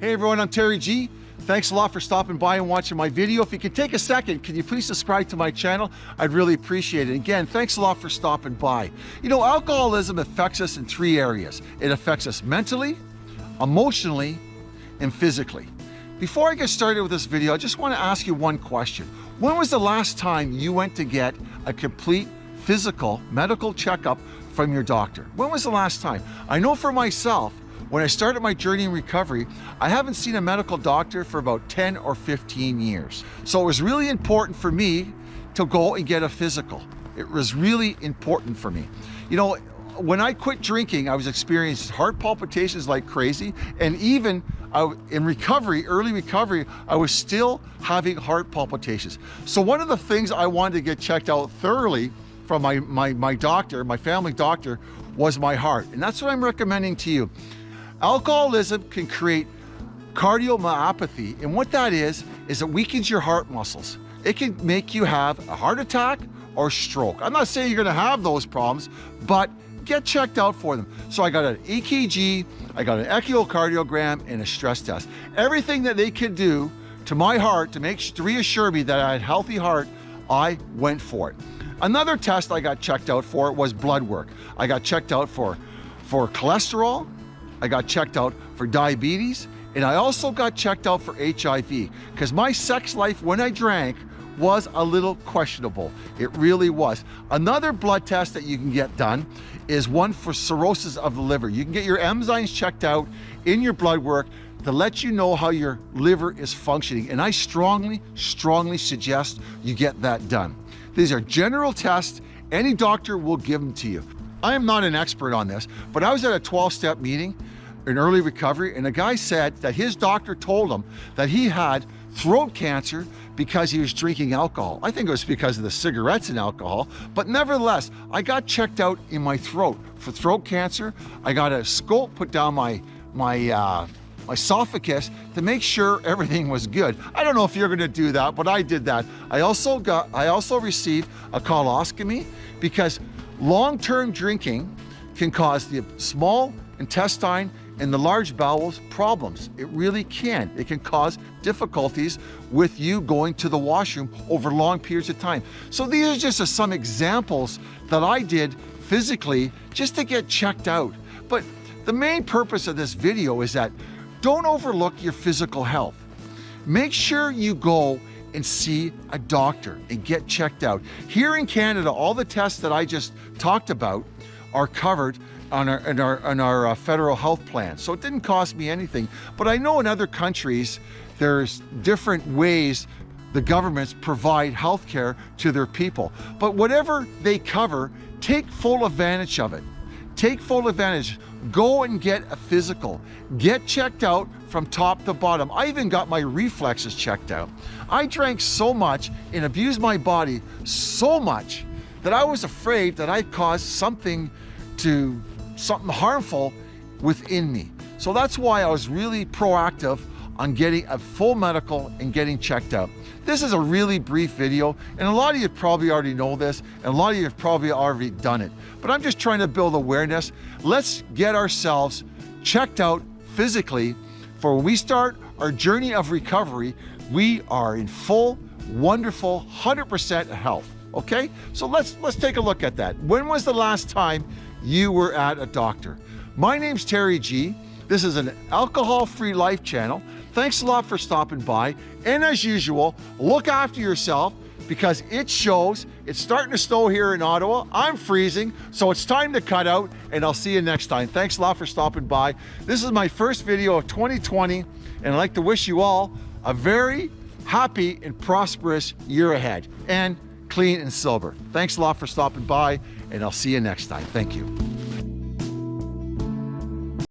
Hey everyone, I'm Terry G. Thanks a lot for stopping by and watching my video. If you could take a second, can you please subscribe to my channel? I'd really appreciate it. Again, thanks a lot for stopping by. You know, alcoholism affects us in three areas. It affects us mentally, emotionally, and physically. Before I get started with this video, I just want to ask you one question. When was the last time you went to get a complete physical medical checkup from your doctor? When was the last time? I know for myself, when I started my journey in recovery, I haven't seen a medical doctor for about 10 or 15 years. So it was really important for me to go and get a physical. It was really important for me. You know, when I quit drinking, I was experiencing heart palpitations like crazy. And even uh, in recovery, early recovery, I was still having heart palpitations. So one of the things I wanted to get checked out thoroughly from my, my, my doctor, my family doctor, was my heart. And that's what I'm recommending to you. Alcoholism can create cardiomyopathy. And what that is, is it weakens your heart muscles. It can make you have a heart attack or stroke. I'm not saying you're gonna have those problems, but get checked out for them. So I got an EKG, I got an echocardiogram, and a stress test. Everything that they could do to my heart to make sure to reassure me that I had a healthy heart, I went for it. Another test I got checked out for was blood work. I got checked out for, for cholesterol, I got checked out for diabetes, and I also got checked out for HIV because my sex life when I drank was a little questionable. It really was. Another blood test that you can get done is one for cirrhosis of the liver. You can get your enzymes checked out in your blood work to let you know how your liver is functioning. And I strongly, strongly suggest you get that done. These are general tests. Any doctor will give them to you. I am not an expert on this, but I was at a 12-step meeting in early recovery, and a guy said that his doctor told him that he had throat cancer because he was drinking alcohol. I think it was because of the cigarettes and alcohol, but nevertheless, I got checked out in my throat for throat cancer. I got a scope put down my, my, uh, my esophagus to make sure everything was good. I don't know if you're gonna do that, but I did that. I also got, I also received a coloscopy because long-term drinking can cause the small intestine and the large bowels problems. It really can. It can cause difficulties with you going to the washroom over long periods of time. So these are just some examples that I did physically just to get checked out. But the main purpose of this video is that don't overlook your physical health. Make sure you go and see a doctor and get checked out. Here in Canada, all the tests that I just talked about are covered on our, on our, on our uh, federal health plan. So it didn't cost me anything. But I know in other countries, there's different ways the governments provide health care to their people. But whatever they cover, take full advantage of it. Take full advantage. Go and get a physical. Get checked out from top to bottom. I even got my reflexes checked out. I drank so much and abused my body so much that I was afraid that I caused something to something harmful within me. So that's why I was really proactive on getting a full medical and getting checked out. This is a really brief video, and a lot of you probably already know this, and a lot of you have probably already done it. But I'm just trying to build awareness. Let's get ourselves checked out physically for when we start our journey of recovery, we are in full, wonderful, 100% health, okay? So let's, let's take a look at that. When was the last time you were at a doctor. My name's Terry G. This is an alcohol-free life channel. Thanks a lot for stopping by. And as usual, look after yourself because it shows it's starting to snow here in Ottawa. I'm freezing, so it's time to cut out and I'll see you next time. Thanks a lot for stopping by. This is my first video of 2020 and I'd like to wish you all a very happy and prosperous year ahead and clean and sober. Thanks a lot for stopping by and I'll see you next time. Thank you.